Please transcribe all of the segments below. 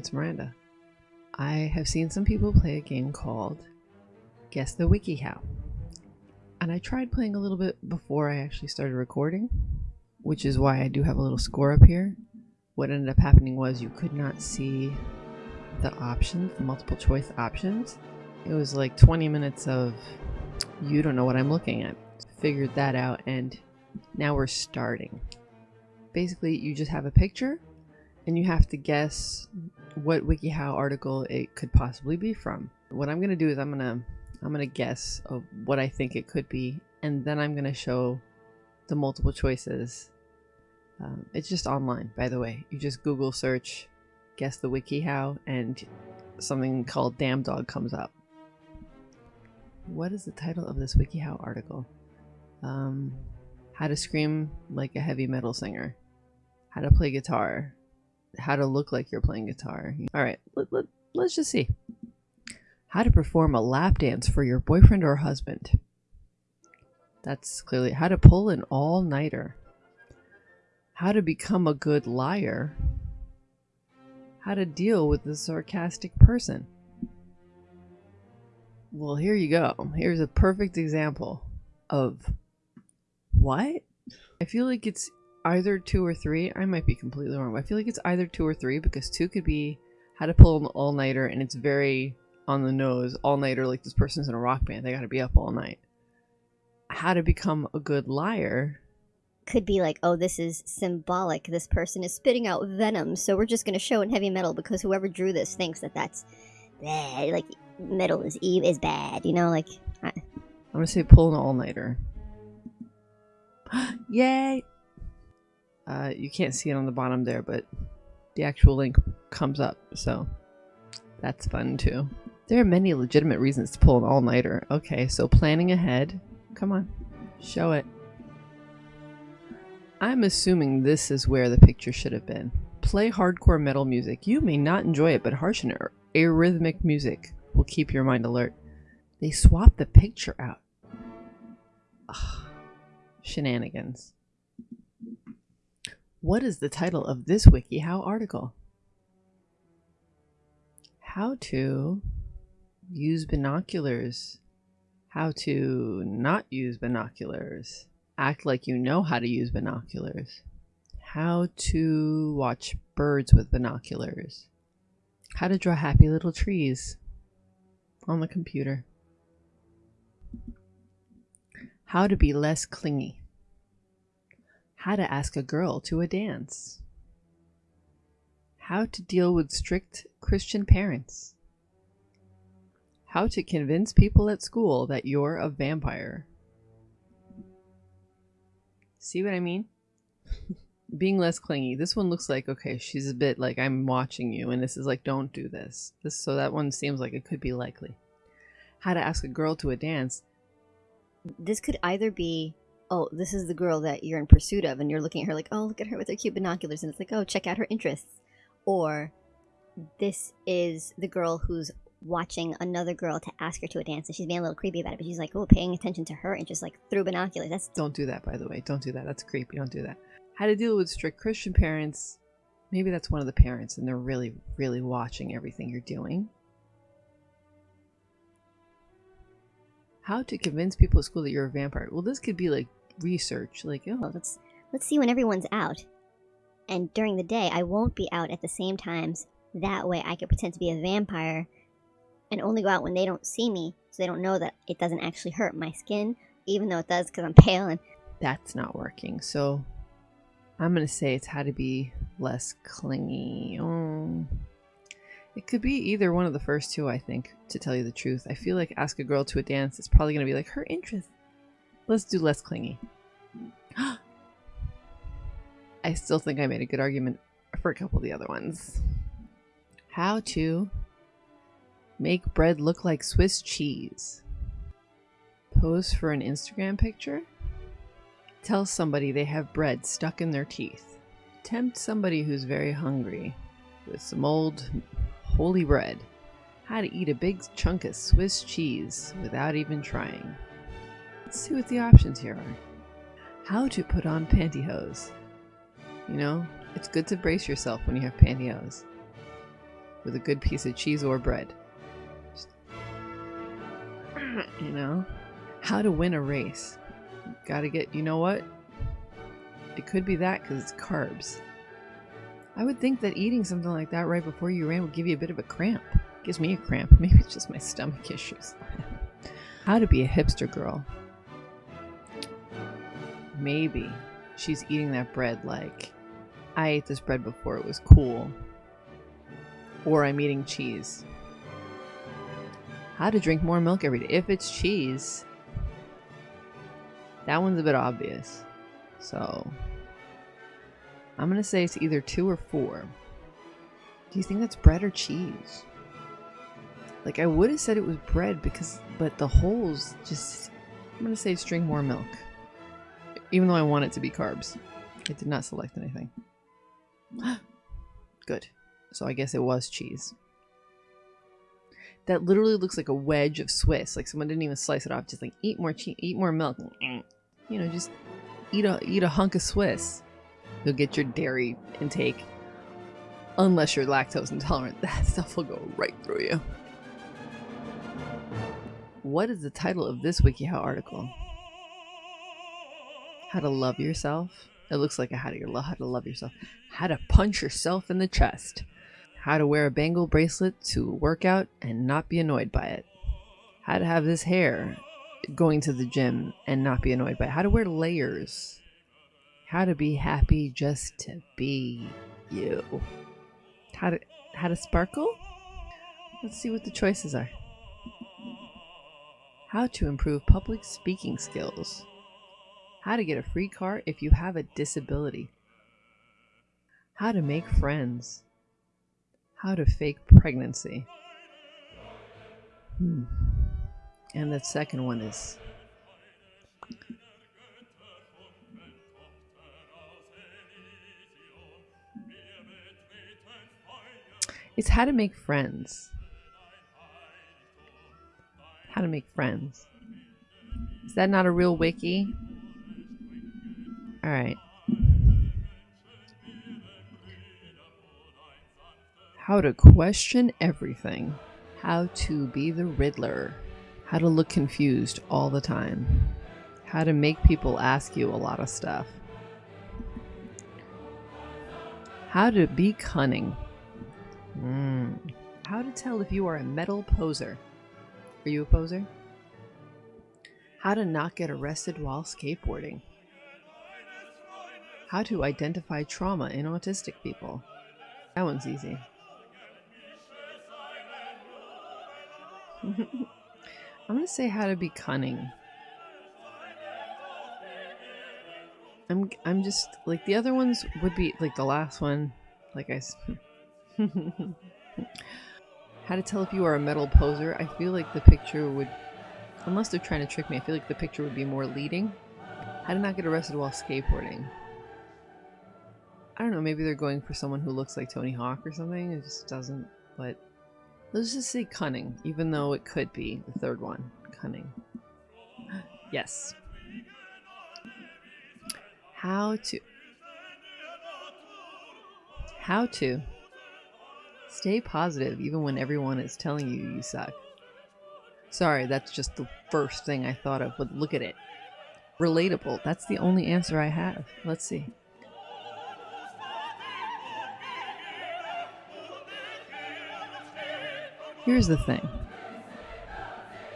it's Miranda. I have seen some people play a game called Guess the WikiHow. And I tried playing a little bit before I actually started recording, which is why I do have a little score up here. What ended up happening was you could not see the options, the multiple choice options. It was like 20 minutes of you don't know what I'm looking at. Figured that out and now we're starting. Basically, you just have a picture and you have to guess what WikiHow article it could possibly be from. What I'm gonna do is I'm gonna I'm gonna guess of what I think it could be, and then I'm gonna show the multiple choices. Um, it's just online, by the way. You just Google search, guess the WikiHow, and something called Damn Dog comes up. What is the title of this WikiHow article? Um, how to scream like a heavy metal singer. How to play guitar how to look like you're playing guitar. All right, let, let, let's just see. How to perform a lap dance for your boyfriend or husband. That's clearly how to pull an all-nighter. How to become a good liar. How to deal with a sarcastic person. Well, here you go. Here's a perfect example of what? I feel like it's either two or three. I might be completely wrong, but I feel like it's either two or three because two could be how to pull an all nighter and it's very on the nose. All nighter, like this person's in a rock band, they gotta be up all night. How to become a good liar could be like, oh, this is symbolic. This person is spitting out venom, so we're just going to show in heavy metal because whoever drew this thinks that that's bad. Like metal is eve is bad, you know. Like I... I'm gonna say pull an all nighter. Yay! Uh, you can't see it on the bottom there, but the actual link comes up, so that's fun too. There are many legitimate reasons to pull an all-nighter. Okay, so planning ahead. Come on, show it. I'm assuming this is where the picture should have been. Play hardcore metal music. You may not enjoy it, but harsh and arrhythmic music will keep your mind alert. They swapped the picture out. Ugh. Shenanigans. What is the title of this WikiHow article? How to use binoculars. How to not use binoculars. Act like you know how to use binoculars. How to watch birds with binoculars. How to draw happy little trees on the computer. How to be less clingy. How to ask a girl to a dance. How to deal with strict Christian parents. How to convince people at school that you're a vampire. See what I mean? Being less clingy. This one looks like, okay, she's a bit like, I'm watching you, and this is like, don't do this. this so that one seems like it could be likely. How to ask a girl to a dance. This could either be oh, this is the girl that you're in pursuit of, and you're looking at her like, oh, look at her with her cute binoculars, and it's like, oh, check out her interests. Or this is the girl who's watching another girl to ask her to a dance, and she's being a little creepy about it, but she's like, oh, paying attention to her interests, like through binoculars. That's don't do that, by the way. Don't do that. That's creepy. Don't do that. How to deal with strict Christian parents. Maybe that's one of the parents, and they're really, really watching everything you're doing. How to convince people at school that you're a vampire. Well, this could be like research. Like, oh, well, let's let's see when everyone's out. And during the day, I won't be out at the same times. That way, I can pretend to be a vampire and only go out when they don't see me, so they don't know that it doesn't actually hurt my skin, even though it does because I'm pale and. That's not working. So, I'm gonna say it's how to be less clingy. Oh. It could be either one of the first two, I think, to tell you the truth. I feel like ask a girl to a dance is probably going to be like her interest Let's do less clingy. I still think I made a good argument for a couple of the other ones. How to make bread look like Swiss cheese. Pose for an Instagram picture. Tell somebody they have bread stuck in their teeth. Tempt somebody who's very hungry with some old holy bread. How to eat a big chunk of Swiss cheese without even trying. Let's see what the options here are. How to put on pantyhose. You know, it's good to brace yourself when you have pantyhose. with a good piece of cheese or bread. Just, you know? How to win a race. Gotta get, you know what? It could be that because it's carbs. I would think that eating something like that right before you ran would give you a bit of a cramp. Gives me a cramp. Maybe it's just my stomach issues. How to be a hipster girl. Maybe she's eating that bread like, I ate this bread before it was cool. Or I'm eating cheese. How to drink more milk every day. If it's cheese, that one's a bit obvious. So, I'm going to say it's either two or four. Do you think that's bread or cheese? Like, I would have said it was bread because, but the holes just, I'm going to say it's drink more milk. Even though I want it to be carbs. It did not select anything. Good. So I guess it was cheese. That literally looks like a wedge of Swiss. Like someone didn't even slice it off. Just like eat more cheese, eat more milk. You know, just eat a eat a hunk of Swiss. You'll get your dairy intake. Unless you're lactose intolerant, that stuff will go right through you. What is the title of this WikiHow article? How to love yourself. It looks like a how to, how to love yourself. How to punch yourself in the chest. How to wear a bangle bracelet to work out and not be annoyed by it. How to have this hair going to the gym and not be annoyed by it. How to wear layers. How to be happy just to be you. How to how to sparkle? Let's see what the choices are. How to improve public speaking skills. How to get a free car if you have a disability. How to make friends. How to fake pregnancy. Hmm. And the second one is It's how to make friends. How to make friends. Is that not a real wiki? Alright. How to question everything. How to be the Riddler. How to look confused all the time. How to make people ask you a lot of stuff. How to be cunning. Mm. How to tell if you are a metal poser. Are you a poser? How to not get arrested while skateboarding. How to identify trauma in autistic people. That one's easy. I'm gonna say how to be cunning. I'm I'm just like the other ones would be like the last one, like I How to tell if you are a metal poser. I feel like the picture would, unless they're trying to trick me, I feel like the picture would be more leading. How to not get arrested while skateboarding. I don't know, maybe they're going for someone who looks like Tony Hawk or something. It just doesn't, but let's just say cunning, even though it could be the third one. Cunning. yes. How to. How to Stay positive even when everyone is telling you you suck. Sorry, that's just the first thing I thought of, but look at it. Relatable. That's the only answer I have. Let's see. Here's the thing.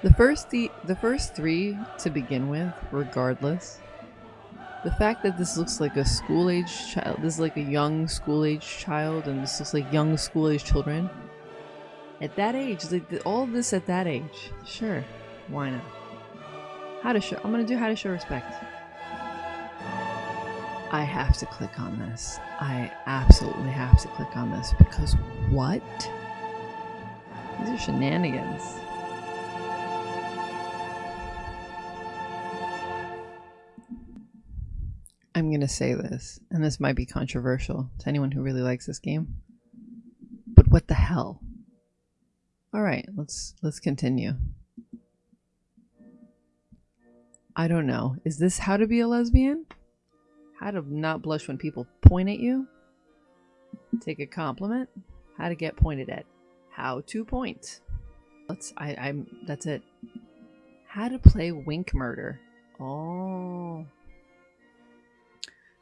The first the, the first 3 to begin with, regardless, the fact that this looks like a school age child, this is like a young school age child, and this looks like young school age children. At that age, like all this at that age, sure, why not? How to show? I'm gonna do how to show respect. I have to click on this. I absolutely have to click on this because what? These are shenanigans. I'm going to say this, and this might be controversial to anyone who really likes this game. But what the hell? All right, let's let's continue. I don't know. Is this how to be a lesbian? How to not blush when people point at you? Take a compliment? How to get pointed at? How to point. Let's I I'm that's it. How to play wink murder. Oh.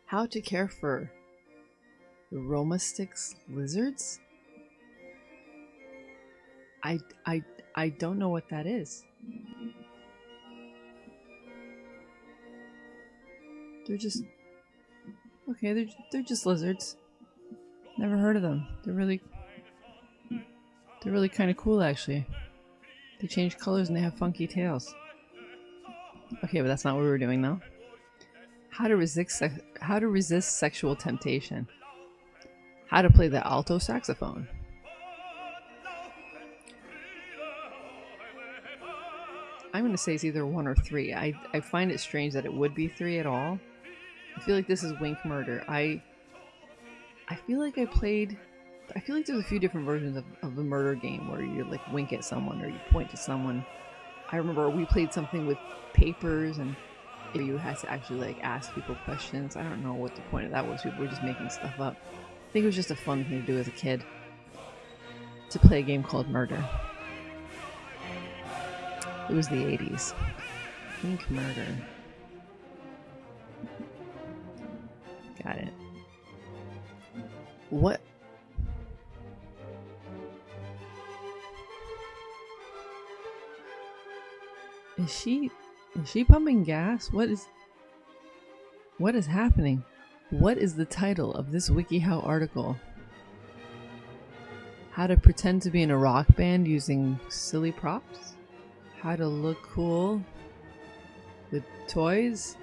How to care for Uromastyx lizards? I I I don't know what that is. They're just okay. They're they're just lizards. Never heard of them. They're really they're really kind of cool actually. They change colors and they have funky tails. Okay, but that's not what we were doing though. How to resist how to resist sexual temptation. How to play the alto saxophone. I'm going to say it's either one or three. I, I find it strange that it would be three at all. I feel like this is Wink Murder. I I feel like I played I feel like there's a few different versions of, of the murder game where you like wink at someone or you point to someone. I remember we played something with papers and you had to actually like ask people questions. I don't know what the point of that was. People were just making stuff up. I think it was just a fun thing to do as a kid. To play a game called Murder. It was the 80s. Wink Murder. Got it. What? Is she is she pumping gas? What is What is happening? What is the title of this WikiHow article? How to pretend to be in a rock band using silly props? How to look cool with toys?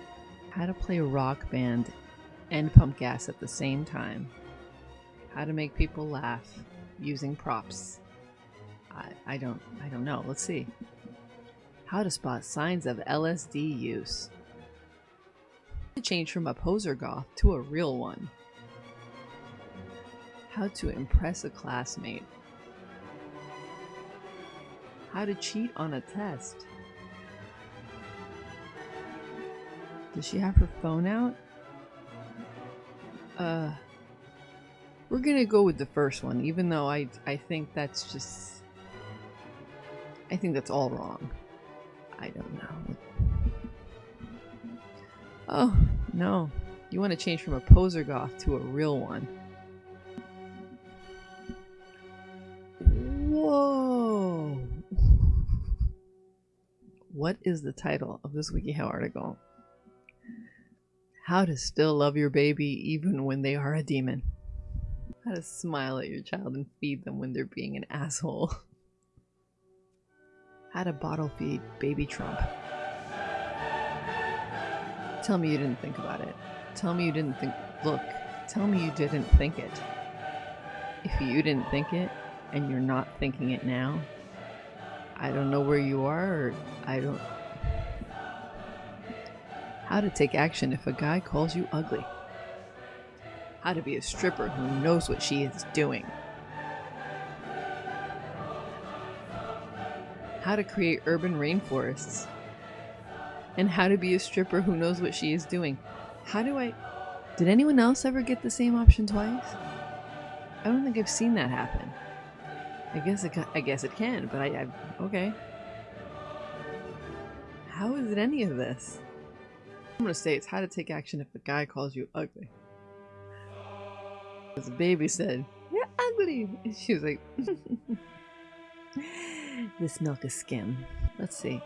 How to play a rock band and pump gas at the same time. How to make people laugh using props. I, I don't I don't know. Let's see. How to spot signs of LSD use. To change from a poser goth to a real one. How to impress a classmate. How to cheat on a test. Does she have her phone out? Uh, we're gonna go with the first one, even though I I think that's just I think that's all wrong. I don't know. Oh no, you want to change from a poser goth to a real one. Whoa! What is the title of this WikiHow article? How to still love your baby even when they are a demon. How to smile at your child and feed them when they're being an asshole. How to bottle feed baby Trump. Tell me you didn't think about it. Tell me you didn't think. Look, tell me you didn't think it. If you didn't think it and you're not thinking it now, I don't know where you are, I don't how to take action if a guy calls you ugly. How to be a stripper who knows what she is doing. How to create urban rainforests. And how to be a stripper who knows what she is doing. How do I... Did anyone else ever get the same option twice? I don't think I've seen that happen. I guess it, I guess it can, but I, I okay. How is it any of this? I'm gonna say it's how to take action if a guy calls you ugly. The baby said, You're ugly! And she was like, This milk is skim. Let's see.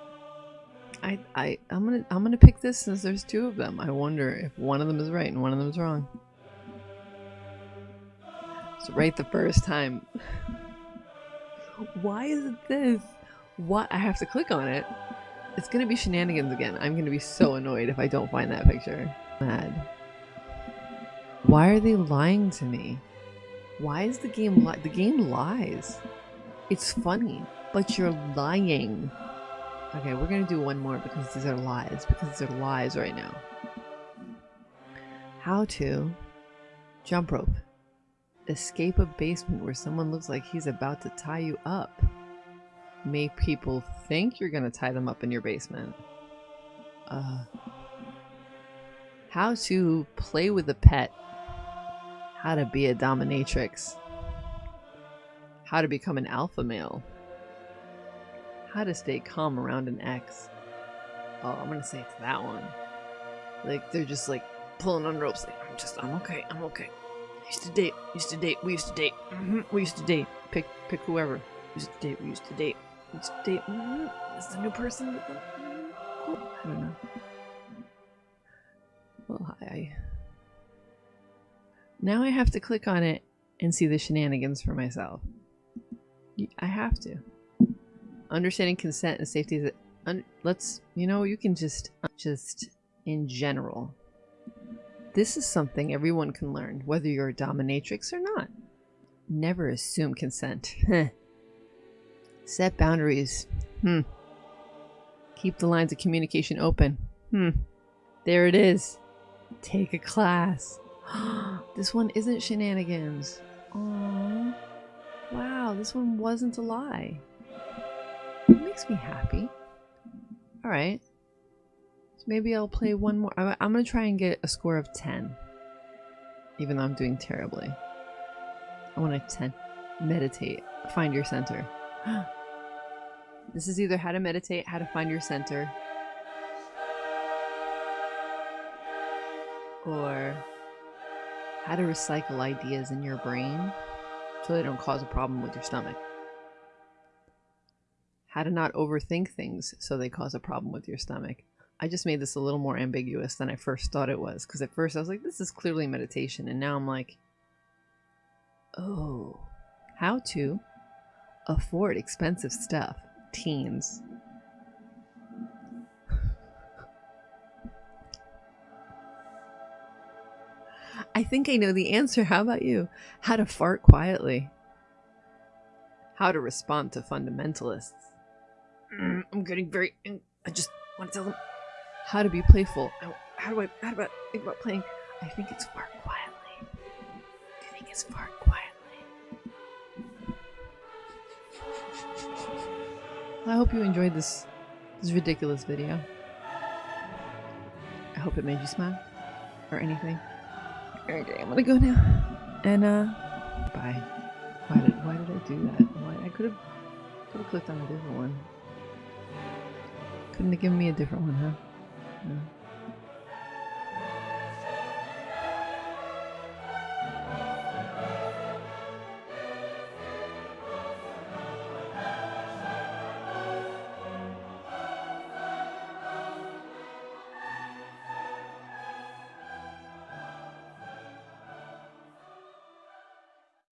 I, I, I'm gonna, I'm gonna pick this since there's two of them. I wonder if one of them is right and one of them is wrong. It's right the first time. Why is it this? What? I have to click on it. It's gonna be shenanigans again. I'm gonna be so annoyed if I don't find that picture. Mad. Why are they lying to me? Why is the game li- the game lies? It's funny, but you're lying. Okay, we're gonna do one more because these are lies. Because these are lies right now. How to jump rope. Escape a basement where someone looks like he's about to tie you up make people think you're to tie them up in your basement. Uh, how to play with a pet. How to be a dominatrix. How to become an alpha male. How to stay calm around an ex. Oh, I'm gonna say it's that one. Like they're just like pulling on ropes. Like I'm just, I'm okay, I'm okay. Used to date, used to date, we used to date, hmm we used to date. Pick, pick whoever. Used to date, we used to date, we used to date. hmm This is a new person. Cool. I don't know. Well, I. Now I have to click on it and see the shenanigans for myself. I have to. Understanding consent and safety. Is let's, you know, you can just, just in general. This is something everyone can learn, whether you're a dominatrix or not. Never assume consent. Set boundaries. Hmm. Keep the lines of communication open. Hmm. There it is. Take a class. this one isn't shenanigans. Wow, this one wasn't a lie. It makes me happy. Alright. So maybe I'll play one more. I- I'm gonna try and get a score of 10. Even though I'm doing terribly. I want a 10. Meditate. Find your center. this is either how to meditate, how to find your center, or how to recycle ideas in your brain so they don't cause a problem with your stomach. How to not overthink things so they cause a problem with your stomach. I just made this a little more ambiguous than I first thought it was because at first I was like, this is clearly meditation, and now I'm like, oh, how to afford expensive stuff, teens. I think I know the answer. How about you? How to fart quietly. How to respond to fundamentalists. I'm getting very. I just want to tell them how to be playful. How, how do I? How about think about playing? I think it's far quietly. I think it's far quietly. I hope you enjoyed this this ridiculous video. I hope it made you smile or anything. Okay, I'm gonna go now. And uh bye. Why did why did I do that? Why I could have could have clicked on a different one. Couldn't have given me a different one, huh?